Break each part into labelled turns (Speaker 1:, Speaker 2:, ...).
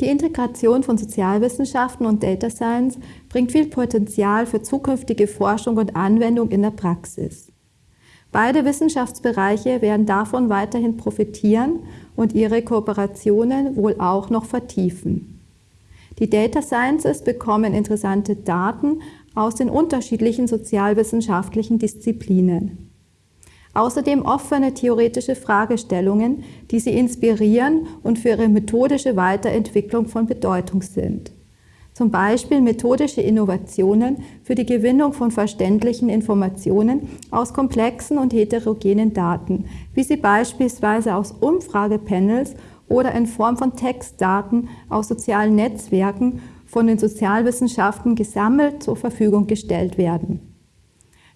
Speaker 1: Die Integration von Sozialwissenschaften und Data Science bringt viel Potenzial für zukünftige Forschung und Anwendung in der Praxis. Beide Wissenschaftsbereiche werden davon weiterhin profitieren und ihre Kooperationen wohl auch noch vertiefen. Die Data Sciences bekommen interessante Daten aus den unterschiedlichen sozialwissenschaftlichen Disziplinen. Außerdem offene theoretische Fragestellungen, die sie inspirieren und für ihre methodische Weiterentwicklung von Bedeutung sind. Zum Beispiel methodische Innovationen für die Gewinnung von verständlichen Informationen aus komplexen und heterogenen Daten, wie sie beispielsweise aus Umfragepanels oder in Form von Textdaten aus sozialen Netzwerken von den Sozialwissenschaften gesammelt zur Verfügung gestellt werden.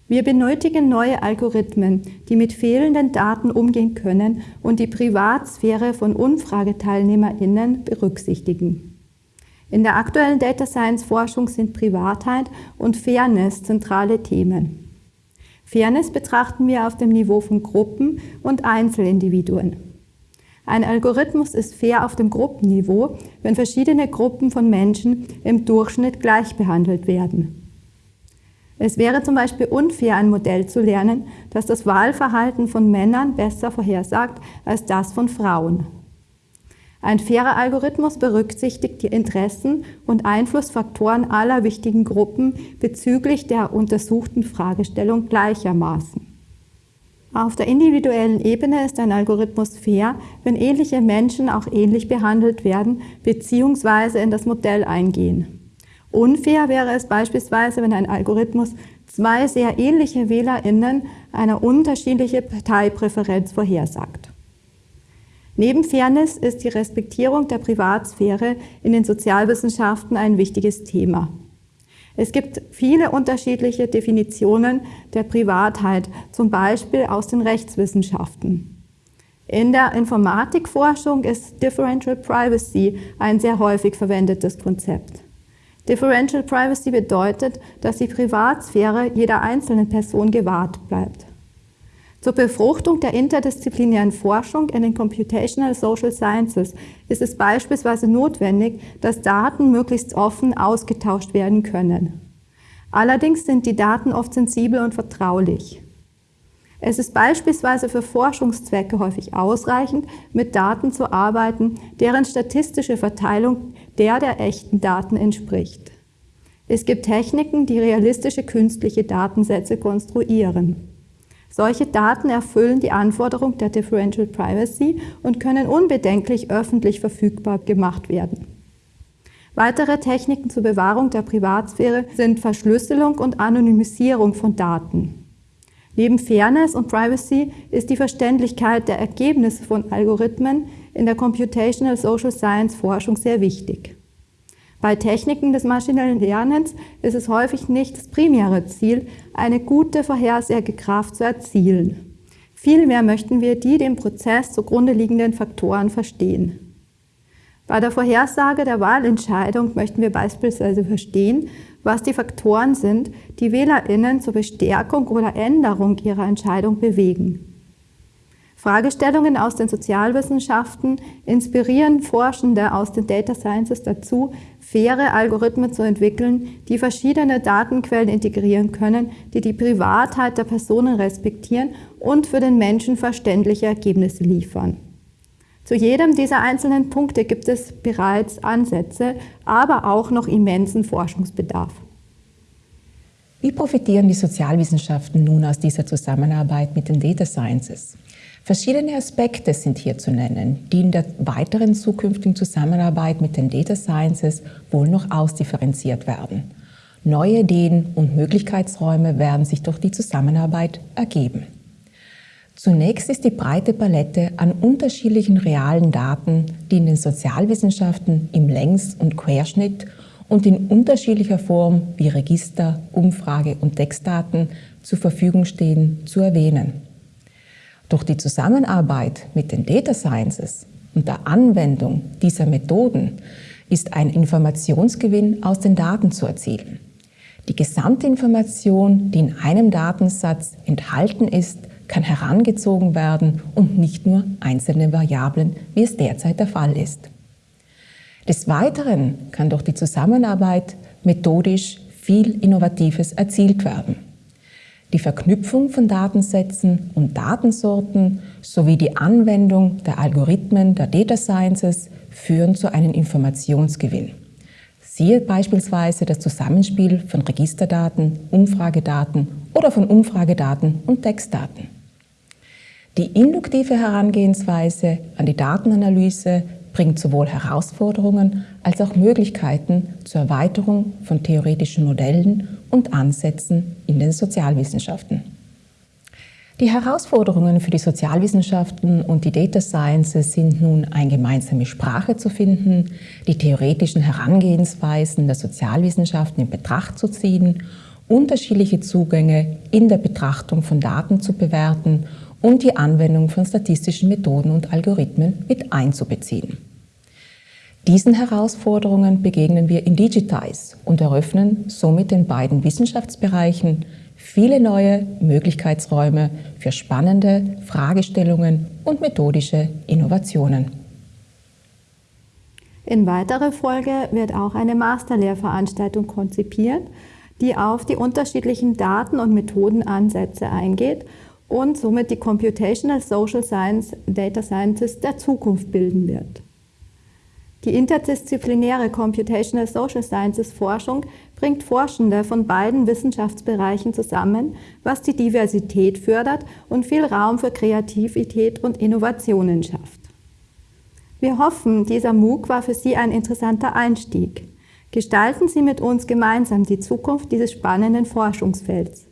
Speaker 1: Wir benötigen neue Algorithmen, die mit fehlenden Daten umgehen können und die Privatsphäre von UmfrageteilnehmerInnen berücksichtigen. In der aktuellen Data Science Forschung sind Privatheit und Fairness zentrale Themen. Fairness betrachten wir auf dem Niveau von Gruppen und Einzelindividuen. Ein Algorithmus ist fair auf dem Gruppenniveau, wenn verschiedene Gruppen von Menschen im Durchschnitt gleich behandelt werden. Es wäre zum Beispiel unfair, ein Modell zu lernen, das das Wahlverhalten von Männern besser vorhersagt als das von Frauen. Ein fairer Algorithmus berücksichtigt die Interessen und Einflussfaktoren aller wichtigen Gruppen bezüglich der untersuchten Fragestellung gleichermaßen. Auf der individuellen Ebene ist ein Algorithmus fair, wenn ähnliche Menschen auch ähnlich behandelt werden bzw. in das Modell eingehen. Unfair wäre es beispielsweise, wenn ein Algorithmus zwei sehr ähnliche WählerInnen eine unterschiedliche Parteipräferenz vorhersagt. Neben Fairness ist die Respektierung der Privatsphäre in den Sozialwissenschaften ein wichtiges Thema. Es gibt viele unterschiedliche Definitionen der Privatheit, zum Beispiel aus den Rechtswissenschaften. In der Informatikforschung ist Differential Privacy ein sehr häufig verwendetes Konzept. Differential Privacy bedeutet, dass die Privatsphäre jeder einzelnen Person gewahrt bleibt. Zur Befruchtung der interdisziplinären Forschung in den Computational Social Sciences ist es beispielsweise notwendig, dass Daten möglichst offen ausgetauscht werden können. Allerdings sind die Daten oft sensibel und vertraulich. Es ist beispielsweise für Forschungszwecke häufig ausreichend, mit Daten zu arbeiten, deren statistische Verteilung der der echten Daten entspricht. Es gibt Techniken, die realistische künstliche Datensätze konstruieren. Solche Daten erfüllen die Anforderung der Differential Privacy und können unbedenklich öffentlich verfügbar gemacht werden. Weitere Techniken zur Bewahrung der Privatsphäre sind Verschlüsselung und Anonymisierung von Daten. Neben Fairness und Privacy ist die Verständlichkeit der Ergebnisse von Algorithmen in der Computational Social Science Forschung sehr wichtig. Bei Techniken des maschinellen Lernens ist es häufig nicht das primäre Ziel, eine gute Vorhersagekraft zu erzielen. Vielmehr möchten wir die dem Prozess zugrunde liegenden Faktoren verstehen. Bei der Vorhersage der Wahlentscheidung möchten wir beispielsweise verstehen, was die Faktoren sind, die WählerInnen zur Bestärkung oder Änderung ihrer Entscheidung bewegen. Fragestellungen aus den Sozialwissenschaften inspirieren Forschende aus den Data Sciences dazu, faire Algorithmen zu entwickeln, die verschiedene Datenquellen integrieren können, die die Privatheit der Personen respektieren und für den Menschen verständliche Ergebnisse liefern. Zu jedem dieser einzelnen Punkte gibt es bereits Ansätze, aber auch noch immensen Forschungsbedarf.
Speaker 2: Wie profitieren die Sozialwissenschaften nun aus dieser Zusammenarbeit mit den Data Sciences? Verschiedene Aspekte sind hier zu nennen, die in der weiteren zukünftigen Zusammenarbeit mit den Data Sciences wohl noch ausdifferenziert werden. Neue Ideen und Möglichkeitsräume werden sich durch die Zusammenarbeit ergeben. Zunächst ist die breite Palette an unterschiedlichen realen Daten, die in den Sozialwissenschaften im Längs- und Querschnitt und in unterschiedlicher Form wie Register, Umfrage und Textdaten zur Verfügung stehen, zu erwähnen. Durch die Zusammenarbeit mit den Data Sciences und der Anwendung dieser Methoden ist ein Informationsgewinn aus den Daten zu erzielen. Die gesamte Information, die in einem Datensatz enthalten ist, kann herangezogen werden und nicht nur einzelne Variablen, wie es derzeit der Fall ist. Des Weiteren kann durch die Zusammenarbeit methodisch viel Innovatives erzielt werden. Die Verknüpfung von Datensätzen und Datensorten sowie die Anwendung der Algorithmen der Data Sciences führen zu einem Informationsgewinn. Siehe beispielsweise das Zusammenspiel von Registerdaten, Umfragedaten oder von Umfragedaten und Textdaten. Die induktive Herangehensweise an die Datenanalyse bringt sowohl Herausforderungen als auch Möglichkeiten zur Erweiterung von theoretischen Modellen und Ansätzen in den Sozialwissenschaften. Die Herausforderungen für die Sozialwissenschaften und die Data Sciences sind nun, eine gemeinsame Sprache zu finden, die theoretischen Herangehensweisen der Sozialwissenschaften in Betracht zu ziehen, unterschiedliche Zugänge in der Betrachtung von Daten zu bewerten und die Anwendung von statistischen Methoden und Algorithmen mit einzubeziehen. Diesen Herausforderungen begegnen wir in Digitize und eröffnen somit den beiden Wissenschaftsbereichen viele neue Möglichkeitsräume für spannende Fragestellungen und methodische Innovationen.
Speaker 1: In weiterer Folge wird auch eine Masterlehrveranstaltung konzipiert, die auf die unterschiedlichen Daten- und Methodenansätze eingeht und somit die Computational Social Science Data Scientist der Zukunft bilden wird. Die interdisziplinäre Computational Social Sciences Forschung bringt Forschende von beiden Wissenschaftsbereichen zusammen, was die Diversität fördert und viel Raum für Kreativität und Innovationen schafft. Wir hoffen, dieser MOOC war für Sie ein interessanter Einstieg. Gestalten Sie mit uns gemeinsam die Zukunft dieses spannenden Forschungsfelds.